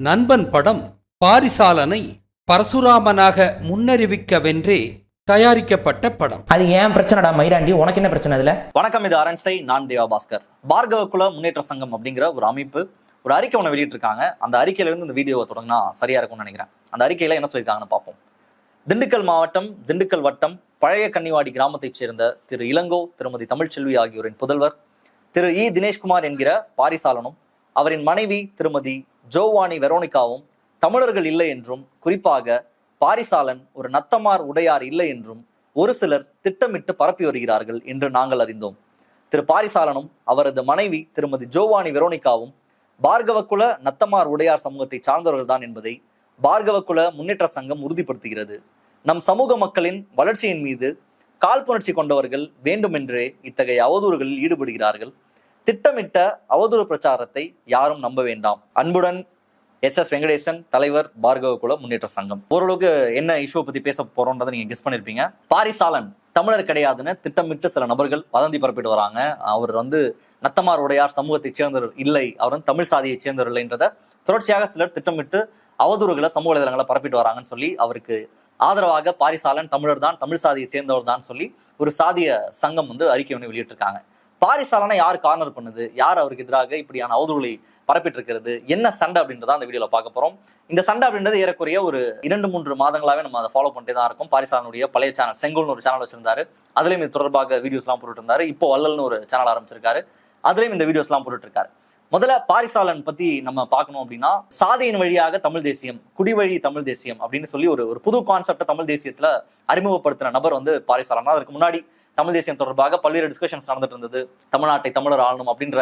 நண்பன் படம் பாரிசாலனை பரசுராமனாக முன்னறிவிக்கவென்றே தயாரிக்கப்பட்ட படம். அது ஏன் பிரச்சனைடா மயிராண்டி? உனக்கு என்ன பிரச்சனை அதுல? வணக்கம் இது அரண்சை. நான் தேவா பாஸ்கர். பார்கவ குல முன்னேற்ற சங்கம் அப்படிங்கிற ஒரு அமைப்பு ஒரு அறிக்கை ஒன்று வெளியிட்டிருக்காங்க. அந்த அறிக்கையில இருந்து இந்த வீடியோவை தொடங்கினா சரியா இருக்கும்னு நினைக்கிறேன். அந்த அறிக்கையில என்ன சொல்லியிருக்காங்கன்னு பார்ப்போம். திண்டுக்கல் மாவட்டம் திண்டுக்கல் வட்டம் பழைய கன்னிவாடி கிராமத்தைச் சேர்ந்த திரு இளங்கோ திருமதி தமிழ்ச்செல்வி ஆகியோரின் புதல்வர் திரு இ. தினேஷ்குமார் என்கிற பாரிசாலனும் அவரின் மனைவி திருமதி ஜோவானி வெரோனிகாவும் தமிழர்கள் இல்லை என்றும் குறிப்பாக பாரிசாலன் ஒரு நத்தமார் உடையார் இல்லை என்றும் ஒரு சிலர் திட்டமிட்டு பரப்பி வருகிறார்கள் என்று நாங்கள் அறிந்தோம். திரு பாரிசாலனும் அவரது மனைவி திருமதி ஜோவானி வெரோனிகாவும் பார்கவகுல நத்தமார் உடையார் சமூகத்தை சார்ந்தவர்கள் தான் என்பதை பார்கவகுல முன்னேற்ற சங்கம் உறுதிப்படுத்துகிறது. நம் சமூக மக்களின் வளர்ச்சியின் மீது காழ்ப்புணர்ச்சி கொண்டவர்கள் வேண்டுமென்றே இத்தகைய அவதூறுகளில் ஈடுபடுகிறார்கள். திட்டமிட்ட அவதூறு பிரச்சாரத்தை யாரும் நம்ப வேண்டாம். அன்புடன் எஸ் எஸ் வெங்கடேசன் தலைவர் பார்கவ குல முன்னேற்ற சங்கம். ஓரளவுக்கு என்ன இஷ்யூ பத்தி பேச போறோன்றதை நீங்க கெஸ் பண்ணிருப்பீங்க. பாரிசாலன் தமிழர் கிடையாதுன்னு திட்டமிட்டு சில நபர்கள் வதந்தி பரப்பிட்டு வராங்க. அவர் வந்து நத்தமார் உடையார் சமூகத்தை சேர்ந்தவர் இல்லை. அவர் வந்து தமிழ் சாதியை சேர்ந்தவர் இல்லைன்றத தொடர்ச்சியாக சிலர் திட்டமிட்டு அவதூறுகளை சமூக வலைதளங்களை பரப்பிட்டு வராங்கன்னு சொல்லி அவருக்கு ஆதரவாக பாரிசாலன் தமிழர் தான் தமிழ் சாதியை சேர்ந்தவர் தான் சொல்லி ஒரு சாதிய சங்கம் வந்து அறிக்கை ஒன்று வெளியிட்டிருக்காங்க. பாரிசாலனை யார் கார்னர் பண்ணுது? யார் அவருக்கு எதிராக இப்படியான அவதூறுகளை பரப்பிட்டு இருக்கிறது என்ன சண்டை அப்படின்றத அந்த வீடியோல பார்க்க போறோம். இந்த சண்டை அப்படின்றது ஏறக்குறைய ஒரு இரண்டு மூன்று மாதங்களாவே நம்ம அதை ஃபாலோ பண்ணிட்டே தான் இருக்கும். பாரிசாலனுடைய பழைய சேனல் செங்கோல்னு ஒரு சேனல் வச்சிருந்தாரு. அதுலயும் இது தொடர்பாக வீடியோஸ் எல்லாம் போட்டுட்டு இருந்தாரு இப்போ வல்லல்னு ஒரு சேனல் ஆரம்பிச்சிருக்காரு. அதுலயும் இந்த வீடியோஸ் எல்லாம் போட்டுட்டு இருக்காரு முதல்ல பாரிசாலன் பத்தி நம்ம பார்க்கணும் அப்படின்னா சாதியின் வழியாக தமிழ் தேசியம் குடிவழி தமிழ் தேசியம் அப்படின்னு சொல்லி ஒரு ஒரு புது கான்செப்டை தமிழ் தேசியத்துல அறிமுகப்படுத்தின நபர் வந்து பாரிசாலன் அதற்கு முன்னாடி தமிழ் தேசியம் தொடர்பாக பல்வேறு டிஸ்கஷன்ஸ் நடந்துட்டு இருந்தது. தமிழ்நாட்டை தமிழர் ஆளணும் அப்படின்ற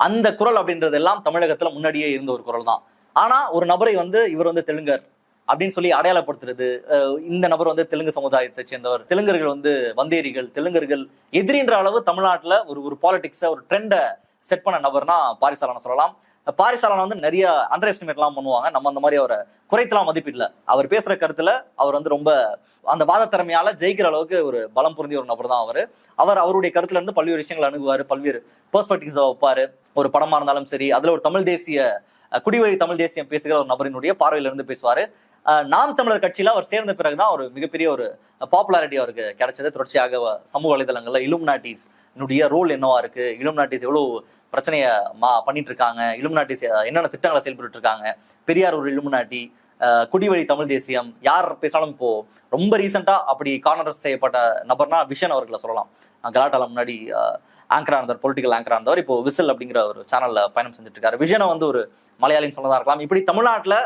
அந்த குரல் அப்படின்றது எல்லாம் தமிழகத்துல முன்னாடியே இருந்த ஒரு குரல் தான் ஆனா ஒரு நபரை வந்து இவர் வந்து தெலுங்கர் அப்படின்னு சொல்லி அடையாளப்படுத்துறது அஹ் இந்த நபர் வந்து தெலுங்கு சமுதாயத்தை சேர்ந்தவர் தெலுங்கர்கள் வந்து வந்தேரிகள் தெலுங்கர்கள் எதிரின்ற அளவு தமிழ்நாட்டுல ஒரு ஒரு பாலிடிக்ஸை ஒரு ட்ரெண்டை செட் பண்ண நபர்னா பாரிசாலனை சொல்லலாம். பாரிசாலனை வந்து நிறைய அண்டர் எஸ்டிமேட் எல்லாம் பண்ணுவாங்க. நம்ம அந்த மாதிரி அவரை குறைத்தலாம் மதிப்பிடல. அவர் பேசுற கருத்துல அவர் வந்து ரொம்ப அந்த வாத திறமையால ஜெயிக்கிற அளவுக்கு ஒரு பலம் பொருந்திய ஒரு நபர் தான் அவர். அவர் அவருடைய கருத்துல இருந்து பல்வேறு விஷயங்கள் அணுகுவாரு. பல்வேறு பெர்ஸ்பெக்டிவ்ஸ் வைப்பாரு. ஒரு படமா இருந்தாலும் சரி அதுல ஒரு தமிழ் தேசிய குடிவழி தமிழ் தேசியம் பேசுகிற ஒரு நபரினுடைய பார்வையில இருந்து பேசுவாரு நாம் தமிழர் கட்சியில அவர் சேர்ந்த பிறகுதான் ஒரு மிகப்பெரிய ஒரு பாப்புலாரிட்டி அவருக்கு கிடைச்சது. தொடர்ச்சியாக சமூக வலைதளங்கள்ல இலும் நாட்டிஸ் ரோல் என்னவா இருக்கு? இலும் நாட்டிஸ் எவ்வளவு பிரச்சனையை மா பண்ணிட்டு இருக்காங்க? இலும் நாட்டிஸ் என்னென்ன திட்டங்களை செயல்பட்டு இருக்காங்க? பெரியார் ஒரு இலுமினாட்டி குடிவழி தமிழ் தேசியம் யார் பேசினாலும் இப்போ ரொம்ப ரீசெண்டா அப்படி கார்னர் செய்யப்பட்ட நபர்னா விஷன் அவர்களை சொல்லலாம். கலாட்டால முன்னாடி ஆங்கரா இருந்தார் பொலிட்டிக்கல் ஆங்கரா இருந்தவர் இப்போ விசில் அப்படிங்கிற ஒரு சேனல்ல பயணம் செஞ்சுட்டு இருக்காரு விஷனை வந்து ஒரு மலையாளின்னு சொன்னதா இருக்கலாம். இப்படி தமிழ்நாட்டுல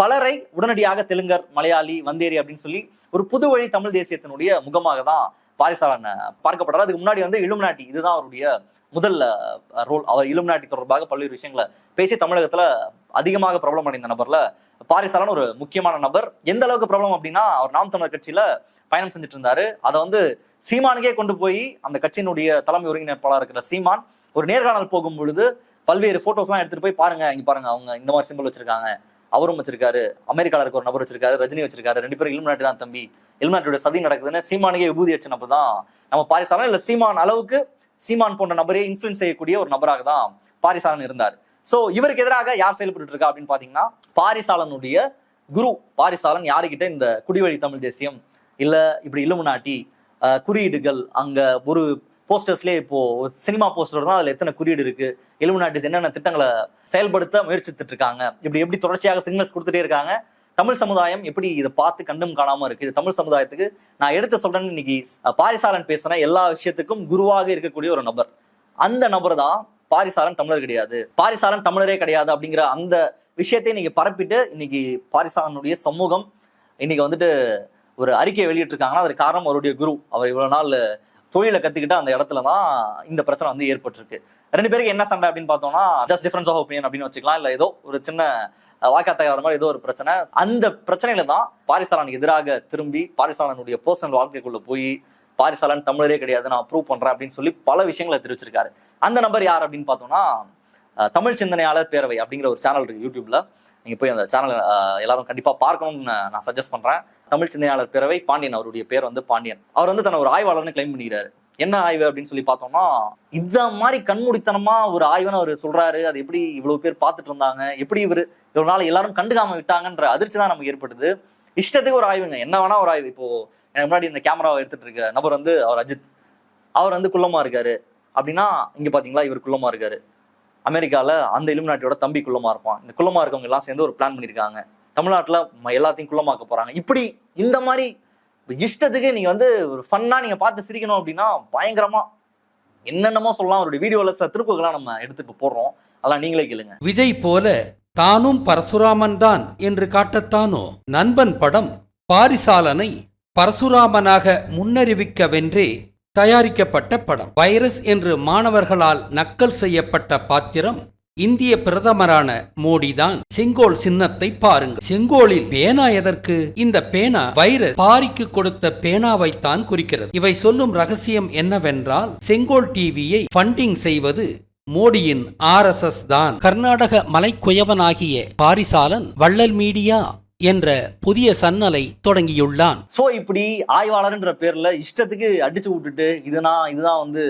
பலரை உடனடியாக தெலுங்கர் மலையாளி வந்தேரி அப்படின்னு சொல்லி ஒரு புது வழி தமிழ் தேசியத்தினுடைய முகமாக தான் பாரிசாலன் பார்க்கப்படுறாரு. அதுக்கு முன்னாடி வந்து இலுமினாட்டி இதுதான் அவருடைய முதல் ரோல் அவர் இலுமினாட்டி தொடர்பாக பல்வேறு விஷயங்களை பேசி தமிழகத்துல அதிகமாக பிரபலம் அடைந்த நபர்ல பாரிசாலன் ஒரு முக்கியமான நபர். எந்த அளவுக்கு பிரபலம் அப்படின்னா அவர் நாம் தமிழர் கட்சியில பயணம் செஞ்சுட்டு இருந்தாரு அதை வந்து சீமானுக்கே கொண்டு போய் அந்த கட்சியினுடைய தலைமை ஒருங்கிணைப்பாளர் இருக்கிற சீமான் ஒரு நேர்காணல் போகும் பொழுது பல்வேறு போட்டோஸ் எல்லாம் எடுத்துட்டு போய் பாருங்க இங்க பாருங்க அவங்க இந்த மாதிரி சிம்பிள் வச்சிருக்காங்க. அவரும் வச்சிருக்காரு. அமெரிக்கால இருக்க ஒரு நபர் வச்சிருக்காரு ரஜினி வச்சிருக்காரு. ரெண்டு பேரும் இலுமினாட்டி தான் தம்பி. இலுமினாட்டியோட சதி நடக்குதுன்னு சீமானுக்கே விபூதி அடிச்ச நபர் தான். நம்ம பாரிசாலன் இல்ல சீமான் அளவுக்கு சீமான் போன்ற நபரே இன்ஃபுளுன்ஸ் செய்யக்கூடிய ஒரு நபராக தான் பாரிசாலன் இருந்தார். சோ இவருக்கு எதிராக யார் செயல்பட்டு இருக்கா அப்படின்னு பாத்தீங்கன்னா பாரிசாலனுடைய குரு. பாரிசாலன் யாருக்கிட்ட இந்த குடிவழி தமிழ் தேசியம் இல்ல இப்படி இலுமினாட்டி அஹ், குறியீடுகள் அங்க ஒரு போஸ்டர்ஸ்லயே இப்போ சினிமா போஸ்டர் தான் அதுல எத்தனை குறியீடு இருக்கு இலுமினாட்டிஸ் என்னென்ன திட்டங்களை செயல்படுத்த முயற்சித்துட்டு இருக்காங்க இப்படி எப்படி தொடர்ச்சியாக சிக்னல்ஸ் கொடுத்துட்டே இருக்காங்க தமிழ் சமுதாயம் எப்படி இதை பார்த்து கண்டும் காணாம இருக்கு இது தமிழ் சமுதாயத்துக்கு நான் எடுத்து சொல்றேன்னு இன்னைக்கு பாரிசாலன் பேசுன எல்லா விஷயத்துக்கும் குருவாக இருக்கக்கூடிய ஒரு நபர். அந்த நபர் தான் பாரிசாரன் தமிழர் கிடையாது. பாரிசாரன் தமிழரே கிடையாது அப்படிங்கிற அந்த விஷயத்தை இன்னைக்கு பரப்பிட்டு இன்னைக்கு பாரிசாலனுடைய சமூகம் இன்னைக்கு வந்துட்டு ஒரு அறிக்கையை வெளியிட்டிருக்காங்கன்னா அதற்கு காரணம் அவருடைய குரு. அவர் இவ்வளவு நாள் தொழிலை கத்துக்கிட்டு அந்த இடத்துல தான் இந்த பிரச்சனை வந்து ஏற்பட்டிருக்கு. ரெண்டு பேருக்கு என்ன சண்டை அப்படின்னு பார்த்தோம்னா ஜஸ்ட் டிஃபரன்ஸ் ஆஃப் ஒப்பீனியன் அப்படின்னு வச்சுக்கலாம். இல்ல ஏதோ ஒரு சின்ன வாய்க்காத்தாயிர மாதிரி ஏதோ ஒரு பிரச்சனை. அந்த பிரச்சனையில தான் பாரிசாரனுக்கு எதிராக திரும்பி பாரிசாலனுடைய பர்சனல் வாழ்க்கைக்குள்ள போய் பாரிசாலன் தமிழரே கிடையாது நான் அப்ரூவ் பண்றேன் அப்படின்னு சொல்லி பல விஷயங்களை தெரிவிச்சிருக்காரு. அந்த நபர் யார் அப்படின்னு பார்த்தோம்னா தமிழ் சிந்தனையாளர் பேரவை அப்படிங்கிற ஒரு சேனல் இருக்கு யூடியூப்ல. நீங்க போய் அந்த சேனல் எல்லாரும் கண்டிப்பா பார்க்கணும்னு நான் சஜஸ்ட் பண்றேன். தமிழ் சிந்தனையாளர் பேரவை பாண்டியன் அவருடைய பேர் வந்து பாண்டியன். அவர் வந்து தன்னை ஒரு ஆய்வாளர்னு கிளைம் பண்ணிக்கிறாரு. என்ன ஆய்வு அப்படின்னு சொல்லி பார்த்தோம்னா இந்த மாதிரி கண்மூடித்தனமா ஒரு ஆய்வுன்னு அவர் சொல்றாரு. அது எப்படி இவ்வளவு பேர் பார்த்துட்டு இருந்தாங்க? எப்படி இவர் இவ்வளவு நாள் எல்லாரும் கண்டுக்காம விட்டாங்கன்ற அதிர்ச்சி தான் நமக்கு ஏற்படுது. இஷ்டத்துக்கு ஒரு ஆய்வுங்க. என்ன வேணா ஒரு ஆய்வு. இப்போ எனக்கு முன்னாடி இந்த கேமராவை எடுத்துட்டு இருக்க நபர் வந்து அவர் அஜித். அவர் வந்து குள்ளமா இருக்காரு. அப்படின்னா இங்க பாத்தீங்களா இவர் குள்ளமா இருக்காரு. அமெரிக்கால அந்த இலுமினாட்டியோட தம்பி குள்ளமா இருப்பான். இந்த குள்ளமா இருக்கவங்க எல்லாம் சேர்ந்து ஒரு பிளான் பண்ணியிருக்காங்க தமிழ்நாட்டுல ம- எல்லாத்தையும் குள்ளமாக்க போறாங்க. இப்படி இந்த மாதிரி இஷ்டத்துக்கு நீங்க வந்து ஒரு ஃபன்னா நீங்க பார்த்து சிரிக்கணும் அப்படின்னா பயங்கரமா என்னென்னமோ சொல்லலாம். அவருடைய வீடியோல சில திருப்புகள்லாம் நம்ம எடுத்துட்டு போடுறோம். அதெல்லாம் நீங்களே கேளுங்க. விஜய் போல தானும் பரசுராமன் தான் என்று காட்டத்தானோ? நண்பன் படம் பாரிசாலனை பரசுராமனாக முன்னறிவிக்கவென்றே தயாரிக்கப்பட்ட படம். வைரஸ் என்று மாணவர்களால் நக்கல் செய்யப்பட்ட பாத்திரம் இந்திய பிரதமரான மோடிதான். செங்கோல் சின்னத்தை பாருங்கள் செங்கோலில் பேனா எதற்கு? இந்த பேனா வைரஸ் பாரிக்கு கொடுத்த பேனாவைத்தான் குறிக்கிறது. இவை சொல்லும் ரகசியம் என்னவென்றால் செங்கோல் டிவியை ஃபண்டிங் செய்வது மோடியின் ஆர்எஸ்எஸ் தான் கர்நாடக மலைக்குயவனாகிய பாரிசாலன் வள்ளல் மீடியா என்ற புதிய சன்னலை தொடங்கியுள்ளான். சோ இப்படி ஆய்வாளர்ன்ற பேர்ல இஷ்டத்துக்கு அடிச்சு விட்டுட்டு இதுனா இதுதான் வந்து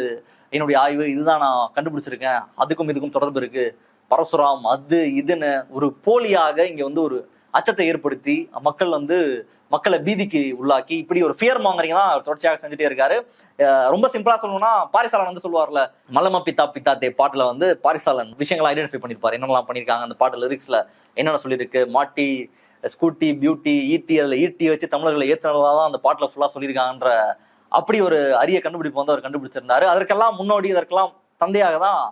என்னுடைய ஆய்வு இதுதான் நான் கண்டுபிடிச்சிருக்கேன். அதுக்கும் இதுக்கும் தொடர்பு இருக்கு. பரசுராம் அது இதுன்னு ஒரு போலியாக இங்க வந்து ஒரு அச்சத்தை ஏற்படுத்தி மக்கள் வந்து மக்களை பீதிக்கு உள்ளாக்கி இப்படி ஒரு ஃபியர் மாங்கரிங் தான் தொடர்ச்சியாக செஞ்சுட்டே இருக்காரு. ரொம்ப சிம்பிளா சொல்லணும்னா பாரிசாலன் வந்து சொல்லுவார்ல மலம பித்தா பித்தா தே பாட்டுல வந்து பாரிசாலன் விஷயங்களை ஐடென்டிஃபை பண்ணிருப்பாரு. என்னெல்லாம் பண்ணிருக்காங்க அந்த பாட்டு லிரிக்ஸ்ல என்னென்ன சொல்லியிருக்கு மாட்டி ஸ்கூட்டி பியூட்டி ஈட்டி அதில் ஈட்டி வச்சு தமிழர்களை ஏற்றினதாக தான் அந்த பாட்டில் ஃபுல்லாக சொல்லியிருக்காங்கன்ற அப்படி ஒரு அரிய கண்டுபிடிப்பு வந்து அவர் கண்டுபிடிச்சிருந்தாரு. அதற்கெல்லாம் முன்னோடி அதற்கெல்லாம் தந்தையாக தான்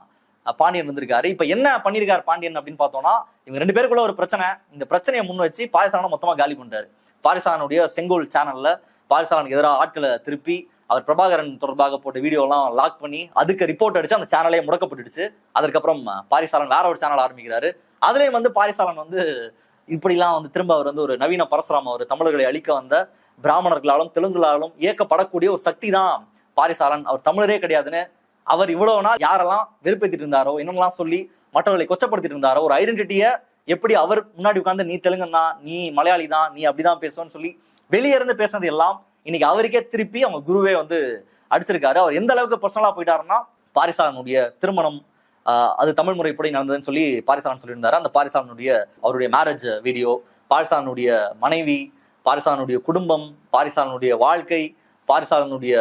பாண்டியன் இருந்திருக்காரு இப்ப என்ன பண்ணியிருக்காரு பாண்டியன் அப்படின்னு பார்த்தோம்னா இவங்க ரெண்டு பேருக்குள்ள ஒரு பிரச்சனை. இந்த பிரச்சனையை முன் வச்சு பாரிசாலனை மொத்தமா காலி பண்ணிட்டாரு. பாரிசானுடைய செங்கோல் சேனல்ல பாரிசானுக்கு எதிராக ஆட்களை திருப்பி அவர் பிரபாகரன் தொடர்பாக போட்ட வீடியோலாம் லாக் பண்ணி அதுக்கு ரிப்போர்ட் அடிச்சு அந்த சேனலே முடக்கப்பட்டுடுச்சு. அதுக்கப்புறம் பாரிசாலன் வேற ஒரு சேனல் ஆரம்பிக்கிறாரு. அதுலயும் வந்து பாரிசாலன் வந்து இப்படிலாம் வந்து திரும்ப அவர் வந்து ஒரு நவீன பரசுராம அவர் தமிழர்களை அழிக்க வந்த பிராமணர்களாலும் தெலுங்குகளாலும் இயக்கப்படக்கூடிய ஒரு சக்தி தான் பாரிசாலன். அவர் தமிழரே கிடையாதுன்னு அவர் இவ்வளவு நாள் யாரெல்லாம் வெறுப்பேற்றிட்டு இருந்தாரோ என்னெல்லாம் சொல்லி மற்றவர்களை கொச்சப்படுத்திட்டு இருந்தாரோ ஒரு ஐடென்டிட்டியை எப்படி அவர் முன்னாடி உட்கார்ந்து நீ தெலுங்கன் தான் நீ மலையாளி தான் நீ அப்படிதான் பேசுவேன்னு சொல்லி வெளியே இருந்து பேசுனது எல்லாம் இன்னைக்கு அவருக்கே திருப்பி அவங்க குருவே வந்து அடிச்சிருக்காரு. அவர் எந்த அளவுக்கு பர்சனலா போயிட்டாருன்னா பாரிசாலனுடைய திருமணம் ஆஹ் அது தமிழ் முறைப்படி நடந்ததுன்னு சொல்லி பாரிசாலன் சொல்லியிருந்தாரு. அந்த பாரிசாலனுடைய அவருடைய மேரேஜ் வீடியோ பாரிசாலனுடைய மனைவி பாரிசாலனுடைய குடும்பம் பாரிசாலனுடைய வாழ்க்கை பாரிசாலனுடைய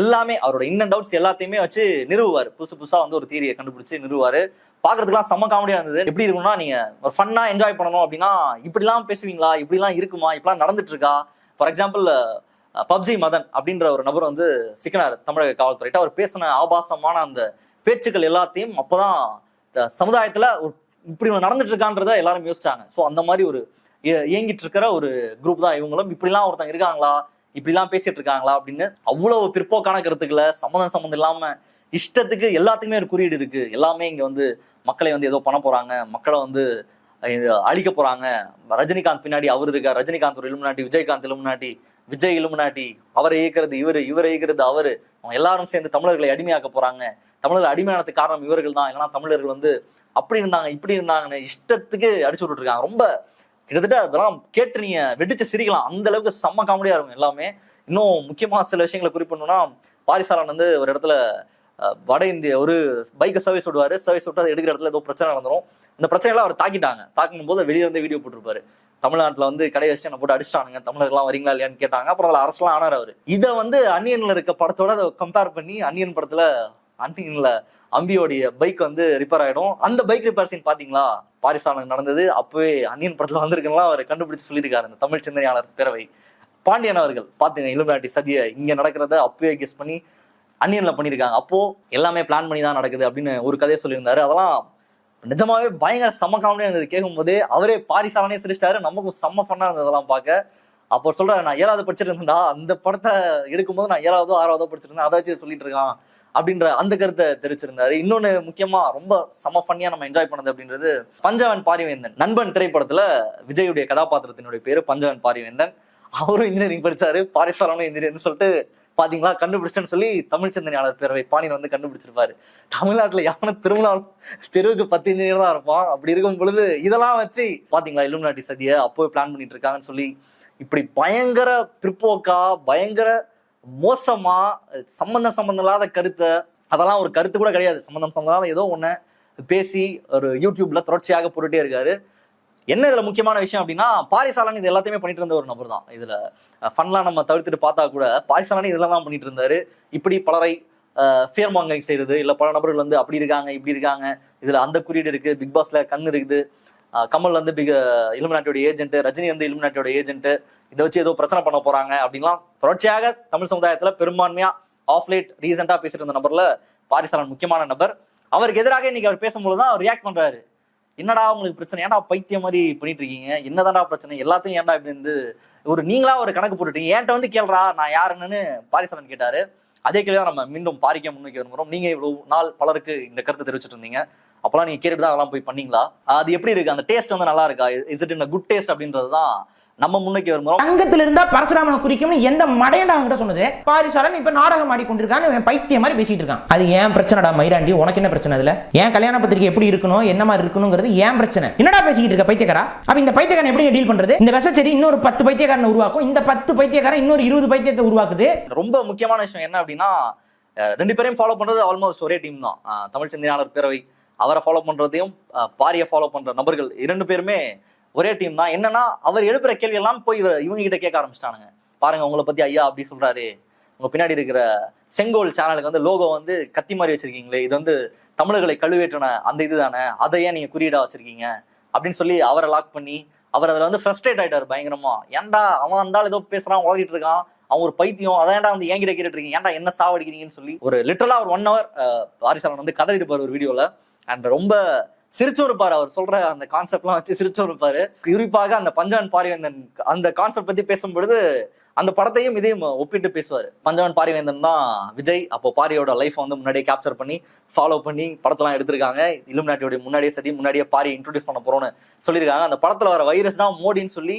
எல்லாமே அவரோட இன் அண்ட் எல்லாத்தையுமே வச்சு நிறுவுவார். புதுசு புதுசா வந்து ஒரு தீரியை கண்டுபிடிச்சு நிறுவார் பாக்குறதுக்குலாம் செம்ம காமெடியா இருந்தது. எப்படி இருக்கும்னா நீங்க ஒரு ஃபன்னா என்ஜாய் பண்ணணும் அப்படின்னா இப்படிலாம் பேசுவீங்களா? இப்படிலாம் இருக்குமா? இப்படிலாம் நடந்துட்டு இருக்கா ஃபார் எக்ஸாம்பிள் பப்ஜி மதன் அப்படின்ற ஒரு நபர் வந்து சிக்கினார் தமிழக காவல்துறையிட்ட. அவர் பேசின ஆபாசமான அந்த பேச்சுக்கள் எல்லாத்தையும் அப்பதான் இந்த சமுதாயத்துல ஒரு இப்படி நடந்துட்டு இருக்கான்றத எல்லாரும் யோசிச்சாங்க. ஸோ அந்த மாதிரி ஒரு இயங்கிட்டு இருக்கிற ஒரு குரூப் தான் இவங்களும். இப்படிலாம் ஒருத்தங்க இருக்காங்களா? இப்படிலாம் பேசிட்டு இருக்காங்களா அப்படின்னு அவ்வளவு பிற்போக்கான கருத்துக்களை சம்மந்தம் சம்மந்தம் இல்லாம இஷ்டத்துக்கு எல்லாத்துக்குமே ஒரு குறியீடு இருக்கு. எல்லாமே இங்க வந்து மக்களை வந்து ஏதோ பண்ண போறாங்க. மக்களை வந்து அழிக்க போறாங்க. ரஜினிகாந்த் பின்னாடி அவர் இருக்கார். ரஜினிகாந்த் ஒரு Illuminati Vijayakanth Illuminati Vijay Illuminati அவரை இயக்கிறது இவரு இவரை இயக்கிறது அவரு. அவங்க எல்லாரும் சேர்ந்து தமிழர்களை அடிமையாக்க போறாங்க. தமிழர்கள் அடிமையானதுக்கு காரணம் இவர்கள் தான் இல்லைன்னா தமிழர்கள் வந்து அப்படி இருந்தாங்க இப்படி இருந்தாங்கன்னு இஷ்டத்துக்கு அடிச்சு விட்டுருக்காங்க ரொம்ப கிட்டத்தட்ட அதெல்லாம் கேட்டு நீங்க வெடிச்சு சிரிக்கலாம். அந்த அளவுக்கு செம்ம காமெடியா இருக்கும் எல்லாமே. இன்னும் முக்கியமா சில விஷயங்களை குறிப்பிடணும்னா பாரிசாலன் வந்து ஒரு இடத்துல வட இந்திய ஒரு பைக்கை சர்வீஸ் விடுவாரு சர்வீஸ் விட்டு அதை எடுக்கிற இடத்துல ஏதோ பிரச்சனை நடந்துரும். இந்த பிரச்சனைலாம் அவர் தாக்கிட்டாங்க. தாக்கும் போது வெளியே இருந்து வீடியோ போட்டிருப்பாரு. தமிழ்நாட்டில் வந்து கடை வச்சு என்ன போட்டு அடிச்சிட்டானுங்க. தமிழர்கள்லாம் வரீங்களா இல்லையான்னு கேட்டாங்க. அப்புறம் அதில் அரசெல்லாம் ஆனார் அவர். இதை வந்து அன்னியனில் இருக்க படத்தோட அதை கம்பேர் பண்ணி அன்னியன் படத்துல அன்னியன்ல அம்பியோடைய பைக் வந்து ரிப்பேர் ஆகிடும் அந்த பைக் ரிப்பேர் சீன் பார்த்தீங்களா பாரிசாலனுக்கு நடந்தது. அப்போவே அன்னியன் படத்தில் வந்திருக்குலாம் அவர் கண்டுபிடிச்சு சொல்லியிருக்காரு. இந்த தமிழ் சிந்தனையாளர் பேரவை. பாண்டியன் அவர்கள் பாத்துங்க இலுமினாட்டி சதியை இங்கே நடக்கிறத அப்போவே கெஸ் பண்ணி அன்னியன்ல பண்ணியிருக்காங்க. அப்போ எல்லாமே பிளான் பண்ணி தான் நடக்குது அப்படின்னு ஒரு கதையை சொல்லியிருந்தாரு. அதெல்லாம் நிஜமாவே பயங்கர செம்ம காமெடியாக இருந்தது. கேட்கும்போது அவரே பாரிசாலனே சிரிச்சிட்டாரு. நமக்கும் செம்ம ஃபன்னாக இருந்தது அதெல்லாம் பார்க்க. அப்போ சொல்கிறேன் நான் ஏழாவது படிச்சிருந்தேன்டா. அந்த படத்தை எடுக்கும்போது நான் ஏழாவதோ ஆறாவதோ படிச்சிருந்தேன். அதை வச்சு சொல்லிட்டு இருக்கான். அப்படின்ற அந்த கருத்தை தெரிவிச்சிருந்தாரு. இன்னொன்னு முக்கியமா ரொம்ப செம ஃபன்னியா நம்ம என்ஜாய் பண்ணது அப்படின்றது பஞ்சவன் பாரிவேந்தன். நண்பன் திரைப்படத்துல விஜயுடைய கதாபாத்திரத்தினுடைய பேரு பஞ்சவன் பாரிவேந்தன். அவரும் இன்ஜினியரிங் படிச்சாரு. பாரிசாலனும் இன்ஜினியர்னு சொல்லிட்டு பாத்தீங்களா? கண்டுபிடிச்சேன்னு சொல்லி தமிழ் சிந்தனையாளர் பேரவை பாணியன் வந்து கண்டுபிடிச்சிருப்பாரு. தமிழ்நாட்டுல யானை திருவிழா தெருவுக்கு பத்து இன்ஜினியர் தான் இருப்பான். அப்படி இருக்கும் பொழுது இதெல்லாம் வச்சு பாத்தீங்களா? இலுமினாட்டி சதியை அப்போவே பிளான் பண்ணிட்டு இருக்காங்கன்னு சொல்லி இப்படி பயங்கர பிற்போக்கா பயங்கர மோசமா சம்பந்தம் சம்பந்தம் இல்லாத கருத்தை அதெல்லாம் ஒரு கருத்து கூட கிடையாது. சம்பந்தம் சம்பந்தம் இல்லாத ஏதோ ஒன்று பேசி ஒரு யூடியூப்ல தொடர்ச்சியாக போட்டுட்டே இருக்காரு. என்ன இதுல முக்கியமான விஷயம் அப்படின்னா பாரிசாலன் இது எல்லாத்தையுமே பண்ணிட்டு இருந்த ஒரு நபர் தான். இதுல ஃபன்லாம் நம்ம தவிர்த்துட்டு பார்த்தா கூட பாரிசாலன் இதெல்லாம் தான் பண்ணிட்டு இருந்தாரு. இப்படி பலரை ஃபியர் மாங்கரிங் செய்யறது இல்ல பல நபர்கள் வந்து அப்படி இருக்காங்க இப்படி இருக்காங்க இதுல அந்த குறியீடு இருக்கு பிக் பாஸ்ல கண் இருக்குது. கமல் வந்து பிக இலுமினாட்டியோட ஏஜென்ட் ரஜினி வந்து இலுமினாட்டியோட ஏஜென்ட் இதை வச்சு ஏதோ பிரச்சனை பண்ண போறாங்க அப்படின்லாம் தொடர்ச்சியாக தமிழ் சமுதாயத்துல பெரும்பான்மையா ஆஃப் லேட் ரீசெண்டா பேசிட்டு இருந்த நபர்ல பாரிசாலன் முக்கியமான நபர். அவருக்கு எதிராக இன்னைக்கு அவர் பேசும்போது தான் அவர் ரியாக்ட் பண்றாரு. என்னடா உங்களுக்கு பிரச்சனை? ஏன்டா பைத்தியம் மாதிரி பண்ணிட்டு இருக்கீங்க? என்னதான்டா பிரச்சனை? எல்லாத்தையும் ஏன்டா இப்படி இருந்து ஒரு நீங்களா ஒரு கணக்கு போட்டுட்டீங்க? என்கிட்ட வந்து கேள்றா? நான் யாருன்னு பாரிசாலன் கேட்டாரு. அதே கேள்வி நம்ம மீண்டும் பாரிக்க முன்வைக்க விரும்புகிறோம் நீங்க இவ்வளவு நாள் பலருக்கு இந்த கருத்தை தெரிவிச்சிட்டு இருந்தீங்க. அப்பெல்லாம் நீங்க கேட்டுட்டு தான் அதெல்லாம் போய் பண்ணீங்களா? அது எப்படி இருக்கு? அந்த டேஸ்ட் வந்து நல்லா இருக்கா? Is it in good taste அப்படின்றது தான் நம்ம முன்வைக்க விரும்புறோம் தங்கத்துல இருந்தா பரசுராமனை குறிக்கும்னு எந்த மடையண்டா அவன்கிட்ட சொன்னது? பாரிசாலன் இப்ப நாடகம் ஆடி கொண்டிருக்கான்னு இவன் பைத்தியம் மாதிரி பேசிட்டு இருக்கான். அது ஏன் பிரச்சனைடா மயிராண்டி உனக்கு என்ன பிரச்சனை அதுல? ஏன் கல்யாண பத்திரிக்கை எப்படி இருக்கணும்? என்ன மாதிரி இருக்கணுங்கிறது ஏன் பிரச்சனை? என்னடா பேசிக்கிட்டு இருக்க பைத்தியக்காரா? அப்ப இந்த பைத்தியக்காரன் எப்படி டீல் பண்றது? இந்த விஷ செடி இன்னொரு பத்து பைத்தியக்காரனை உருவாக்கும். இந்த பத்து பைத்தியக்காரன் இன்னொரு இருபது பைத்தியத்தை உருவாக்குது. ரொம்ப முக்கியமான விஷயம் என்ன அப்படின்னா ரெண்டு பேரையும் ஃபாலோ பண்றது ஆல்மோஸ்ட் ஒரே டீம் தான். தமிழ் சிந்தனையாளர் பேரவை அவரை ஃபாலோ பண்ணுறதையும் பாரியை ஃபாலோ பண்ணுற நபர்கள் இரண்டு பேருமே ஒரே டீம் தான். என்னன்னா அவர் எழுப்புற கேள்வி எல்லாம் போய் இவர் இவங்க கிட்ட கேட்க ஆரம்பிச்சிட்டானுங்க. பாருங்க உங்களை பத்தி ஐயா அப்படி சொல்றாரு. உங்க பின்னாடி இருக்கிற செங்கோல் சேனலுக்கு வந்து லோகோ வந்து கத்தி மாதிரி வச்சிருக்கீங்களே இது வந்து தமிழர்களை கழுவேற்றின அந்த இதுதானே அதை ஏன் நீங்க குறியீடா வச்சிருக்கீங்க? அப்படின்னு சொல்லி அவரை லாக் பண்ணி அவர் அதில் வந்து ஃப்ரஸ்ட்ரேட் ஆயிட்டாரு பயங்கரமா. ஏன்டா அவன் இருந்தாலும் ஏதோ பேசுறான் உலகிட்டு இருக்கான் அவன் ஒரு பைத்தியம் அதான் ஏன்டா வந்து என்கிட்ட கேட்டுட்டு இருக்கீங்க? ஏன்டா என்ன சாவடிக்கிறீங்கன்னு சொல்லி ஒரு லிட்டரலா ஒரு ஒன் ஹவர் வாரிசாலன் வந்து கதறிட்டு போற ஒரு வீடியோல அண்ட் ரொம்ப சிரிச்சும் இருப்பாரு அவர் சொல்ற அந்த கான்செப்ட்லாம் வச்சு சிரிச்சும் இருப்பாரு குறிப்பாக அந்த பஞ்சவன் பாரிவேந்தன் அந்த கான்செப்ட் பத்தி பேசும்பொழுது அந்த படத்தையும் இதையும் ஒப்பிட்டு பேசுவாரு. பஞ்சவன் பாரிவேந்தன் தான் விஜய். அப்போ பாரியோட லைஃப் வந்து முன்னாடியே கேப்சர் பண்ணி ஃபாலோ பண்ணி படத்தெல்லாம் எடுத்திருக்காங்க. இலும் நாட்டியோட முன்னாடியே சரி முன்னாடியே பாரி இன்ட்ரோடியூஸ் பண்ண போறோம்னு சொல்லியிருக்காங்க. அந்த படத்துல வர வைரஸ் தான் மோடின்னு சொல்லி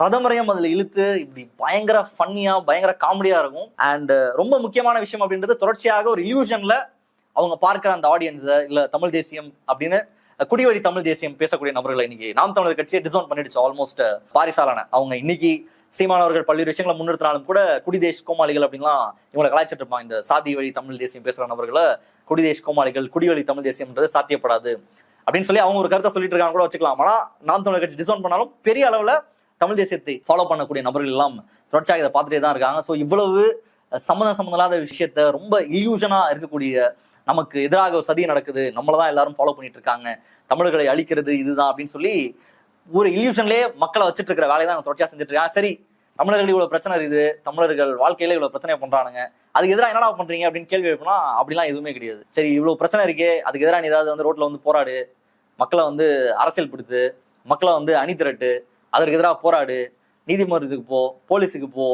பிரதமரையும் அதுல இழுத்து இப்படி பயங்கர ஃபன்னியா பயங்கர காமெடியா இருக்கும். அண்ட் ரொம்ப முக்கியமான விஷயம் அப்படின்றது தொடர்ச்சியாக ஒரு இல்யூஷன்ல அவங்க பார்க்கிற அந்த ஆடியன்ஸை இல்ல தமிழ் தேசியம் அப்படின்னு குடிவழி தமிழ் தேசியம் பேசக்கூடிய நபர்களை இன்னைக்கு நாம் தமிழர் கட்சியை டிசோன் பண்ணிடுச்சு ஆல்மோஸ்ட் பாரிசாலான. அவங்க இன்னைக்கு சீமானவர்கள் பல்வேறு விஷயங்களை முன்னிறுத்தினாலும் கூட குடிதேஷ் கோமாளிகள் அப்படின்லாம் இவங்களை கலாய்ச்சிட்டு இருப்பாங்க இந்த சாதி வழி தமிழ் தேசியம் பேசுற நபர்களை குடிதேஷ் கோமாளிகள் குடிவழி தமிழ் தேசியம்ன்றது சாத்தியப்படாது அப்படின்னு சொல்லி அவங்க ஒரு கருத்தை சொல்லிட்டு இருக்காங்க கூட வச்சுக்கலாம். ஆனால் நாம் தமிழர் கட்சி டிசோன் பண்ணாலும் பெரிய அளவுல தமிழ் தேசியத்தை ஃபாலோ பண்ணக்கூடிய நபர்கள் எல்லாம் தொடர்ச்சியாக இதை பார்த்துட்டே தான் இருக்காங்க. ஸோ இவ்வளவு சம்மந்தம் சம்மந்தம் இல்லாத விஷயத்த ரொம்ப இல்யூஷனாக இருக்கக்கூடிய நமக்கு எதிராக ஒரு சதி நடக்குது நம்மளை தான் எல்லாரும் ஃபாலோ பண்ணிட்டு இருக்காங்க தமிழர்களை அழிக்கிறது இதுதான் அப்படின்னு சொல்லி ஒரு இல்யூஷன்லயே மக்களை வச்சுட்டு இருக்கிற வேலையை தான் தொடர்ச்சியா செஞ்சுட்டு இருக்கேன் சரி தமிழர்கள் இவ்வளவு பிரச்சனை இருக்குது தமிழர்கள் வாழ்க்கையில இவ்வளவு பிரச்சனை பண்றானுங்க. அதுக்கு எதிராக என்னடா பண்றீங்க அப்படின்னு கேள்வி எழுப்பினா அப்படிலாம் எதுவுமே கிடையாது. சரி இவ்வளவு பிரச்சனை இருக்கே அதுக்கு எதிராக நீ ஏதாவது வந்து ரோட்ல வந்து போராடு மக்களை வந்து அரசியல் படுத்து மக்களை வந்து அணி திரட்டு அதற்கு எதிராக போராடு நீதிமன்றத்துக்கு போ போலீஸுக்கு போ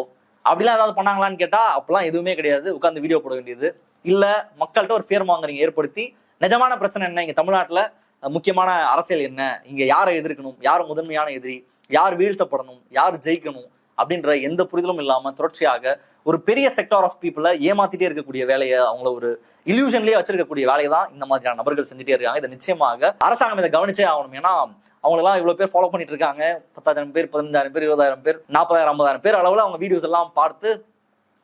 அப்படிலாம் ஏதாவது பண்ணாங்களான்னு கேட்டா அப்பெல்லாம் எதுவுமே கிடையாது. உட்காந்து வீடியோ போட வேண்டியது. இல்லை மக்கள்கிட்ட ஒரு பேர் வாங்குறீங்க ஏற்படுத்தி நிஜமான பிரச்சனை என்ன? இங்கே தமிழ்நாட்டில் முக்கியமான அரசியல் என்ன? இங்கே யாரை எதிர்க்கணும்? யார் முதன்மையான எதிரி? யார் வீழ்த்தப்படணும்? யார் ஜெயிக்கணும்? அப்படின்ற எந்த புரிதலும் இல்லாமல் தொடர்ச்சியாக ஒரு பெரிய செக்டார் ஆஃப் பீப்புளை ஏமாத்திட்டே இருக்கக்கூடிய வேலையை அவங்கள ஒரு இல்யூஷன்லேயே வச்சிருக்கக்கூடிய வேலையை தான் இந்த மாதிரியான நபர்கள் செஞ்சுட்டே இருக்காங்க. இதை நிச்சயமாக அரசாங்கம் இதை கவனிச்சே ஆகணும். ஏன்னா அவங்களெல்லாம் இவ்வளோ பேர் ஃபாலோ பண்ணிட்டு இருக்காங்க. பத்தாயிரம் பேர் பதினஞ்சாயிரம் பேர் இருபதாயிரம் பேர் நாற்பதாயிரம் ஐம்பதாயிரம் பேர் அளவில் அவங்க வீடியோஸ் எல்லாம் பார்த்து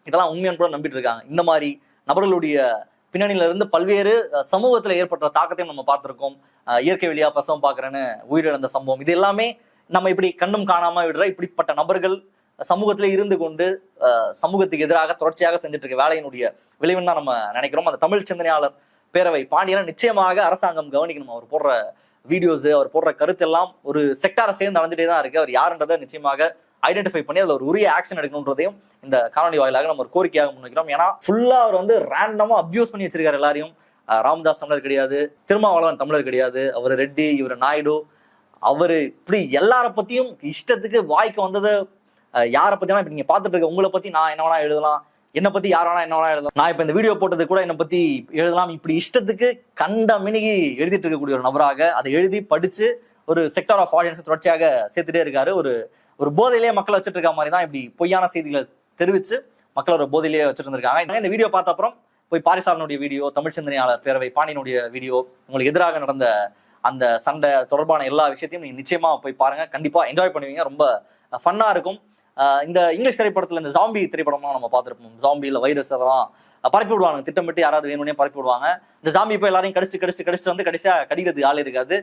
இதெல்லாம் உண்மையான கூட நம்பிட்டு இருக்காங்க. இந்த மாதிரி நபர்களுடைய பின்னணியிலிருந்து பல்வேறு சமூகத்தில் ஏற்பட்ட தாக்கத்தையும் நம்ம பார்த்துருக்கோம். இயற்கை வழியாக பிரசவம் பார்க்குறேன்னு உயிரிழந்த சம்பவம். இது எல்லாமே நம்ம இப்படி கண்ணும் காணாமல் விடுற இப்படிப்பட்ட நபர்கள் சமூகத்தில் இருந்து கொண்டு சமூகத்துக்கு எதிராக தொடர்ச்சியாக செஞ்சுட்டு இருக்க வேலையினுடைய விளைவுன்னு தான் நம்ம நினைக்கிறோம். அந்த தமிழ் சிந்தனையாளர் பேரவை பாண்டியனை நிச்சயமாக அரசாங்கம் கவனிக்கணும். அவர் போடுற வீடியோஸ் அவர் போடுற கருத்தெல்லாம் ஒரு செக்டாரை சேர்ந்து அடைஞ்சிட்டே தான் இருக்கு. அவர் யாருன்றதை நிச்சயமாக ஐடென்டிஃபை பண்ணி அதில் ஒரு உரிய ஆக்ஷன் எடுக்கணுன்றதையும் இந்த காணொலி வாயிலாக நம்ம ஒரு கோரிக்கையாக முன்வைக்கிறோம். ஏன்னா ஃபுல்லாக அவர் வந்து ரேண்டமாக அப்யூஸ் பண்ணி வச்சிருக்காரு எல்லாரையும். ராமதாஸ் தமிழர் கிடையாது திருமாவளவன் தமிழர் கிடையாது அவர் ரெட்டி இவர் நாயுடு அவர் இப்படி எல்லார பத்தியும் இஷ்டத்துக்கு வாய்க்கு வந்ததை யாரை பத்தினா இப்போ நீங்க பார்த்துட்டு இருக்க உங்களை பத்தி நான் என்ன வேணா எழுதலாம் என்னை பத்தி யார் வேணா என்ன வேணா எழுதலாம். நான் இப்ப இந்த வீடியோ போட்டது கூட என்னை பத்தி எழுதலாம். இப்படி இஷ்டத்துக்கு கண்ட மினிகி எழுதிட்டு இருக்கக்கூடிய ஒரு நபராக அதை எழுதி படிச்சு ஒரு செக்டார் ஆஃப் ஆடியன்ஸ் தொடர்ச்சியாக சேர்த்துட்டே இருக்காரு. ஒரு ஒரு போதையிலேயே மக்களை வச்சுட்டு இருக்க மாதிரி தான் இப்படி பொய்யான செய்திகளை தெரிவிச்சு மக்களை ஒரு போதையிலேயே வச்சுட்டு இருந்திருக்காங்க இந்த வீடியோ பார்த்த அப்புறம் போய் பாரிசாரனுடைய வீடியோ தமிழ் சிந்தனையாளர் பேரவை பாண்டியனுடைய வீடியோ உங்களுக்கு எதிராக நடந்த அந்த சண்டை தொடர்பான எல்லா விஷயத்தையும் நீங்க நிச்சயமா போய் பாருங்க. கண்டிப்பா என்ஜாய் பண்ணுவீங்க. ரொம்ப ஃபன்னா இருக்கும். இந்த இங்கிலீஷ் திரைப்படத்தில் இந்த ஜாம்பி திரைப்படம்லாம் நம்ம பார்த்துருப்போம். ஜாம்பியில் வைரஸ் அதெல்லாம் பரப்பி விடுவாங்க. திட்டமிட்டு யாராவது வேணும்னே பரப்பி விடுவாங்க. இந்த ஜாம்பி இப்போ எல்லாரையும் கடிச்சு கடிச்சு கடிச்சு வந்து கடைசியாக கடிக்கிறதுக்கு ஆள் இருக்காது.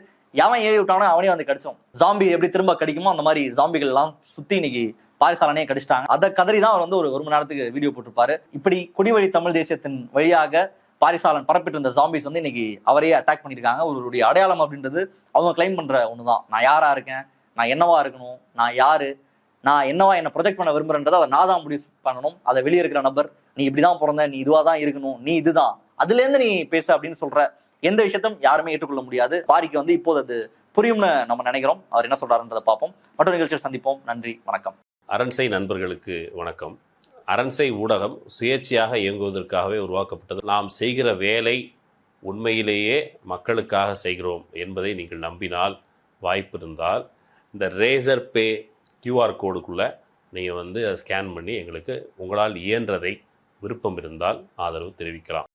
எவன் ஏவி விட்டானோ அவனே வந்து கடிச்சோம். ஜாம்பி எப்படி திரும்ப கடிக்குமோ அந்த மாதிரி ஜாம்பிகள் எல்லாம் சுற்றி இன்னைக்கு பாரிசாலனே கடிச்சிட்டாங்க. அதை கதறி தான் அவர் வந்து ஒரு ஒரு மணி நேரத்துக்கு வீடியோ போட்டிருப்பாரு. இப்படி குடிவழி தமிழ் தேசியத்தின் வழியாக பாரிசாலன் பரப்பிட்டு இருந்த ஜாம்பிஸ் வந்து இன்னைக்கு அவரையே அட்டாக் பண்ணியிருக்காங்க. அவருடைய அடையாளம் அப்படின்றது அவங்க கிளைம் பண்ற தான் நான் யாரா இருக்கேன்? நான் என்னவா இருக்கணும்? நான் யாரு? நான் என்னவா என்ன ப்ரொஜெக்ட் பண்ண விரும்புறேன்றதை அதை நான் தான் முடிவு பண்ணணும். அதை வெளியே இருக்கிற நபர் நீ இப்படிதான் பிறந்த நீ இதுவா தான் இருக்கணும் நீ இதுதான். அதுல இருந்து நீ பேச அப்படின்னு சொல்ற எந்த விஷயத்தையும் யாருமே ஏற்றுக்கொள்ள முடியாது. பாரிக்கு வந்து இப்போது அது புரியும்னு நம்ம நினைக்கிறோம். அவர் என்ன சொல்றாருன்றதை பார்ப்போம். மற்றொரு நிகழ்ச்சியில் சந்திப்போம். நன்றி வணக்கம். அரண்சை நண்பர்களுக்கு வணக்கம். அரண்சை ஊடகம் சுயேட்சையாக இயங்குவதற்காகவே உருவாக்கப்பட்டது. நாம் செய்கிற வேலை உண்மையிலேயே மக்களுக்காக செய்கிறோம் என்பதை நீங்கள் நம்பினால் வாய்ப்பு இருந்தால் இந்த ரேசர் பே கியூஆர் கோடுக்குள்ளே நீங்கள் வந்து அதை ஸ்கேன் பண்ணி எங்களுக்கு உங்களால் இயன்றதை விருப்பம் இருந்தால் ஆதரவு தெரிவிக்கலாம்.